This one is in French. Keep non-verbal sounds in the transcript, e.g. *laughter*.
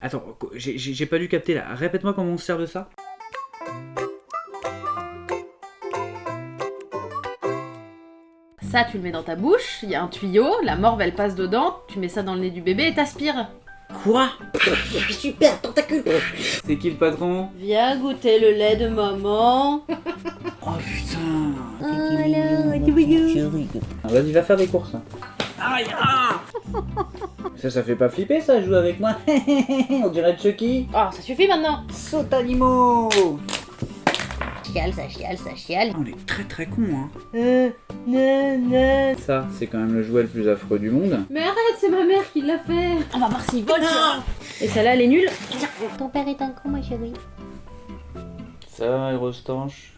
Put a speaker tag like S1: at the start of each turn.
S1: Attends, j'ai- pas dû capter là. Répète-moi comment on se sert de ça.
S2: Ça, tu le mets dans ta bouche, il y a un tuyau, la morve elle passe dedans, tu mets ça dans le nez du bébé et t'aspires.
S1: Quoi?
S3: Super, tentacule
S1: C'est qui le patron?
S2: Viens goûter le lait de maman.
S1: Oh putain
S3: Chérie.
S1: Ah, Vas-y, va faire des courses. hein. Aïe ah Ça, ça fait pas flipper ça, jouer avec moi *laughs* On dirait Chucky
S2: Oh, ça suffit maintenant.
S1: Saute animaux
S3: Chiale, ça chiale, ça chiale.
S1: On est très très con hein
S2: Euh, non, non.
S1: Ça, c'est quand même le jouet le plus affreux du monde.
S2: Mais arrête, c'est ma mère qui l'a fait. On va voir s'il vole. Et celle-là, elle est nulle.
S3: Ton père est un con, ma chérie.
S1: Ça va, Aérostanche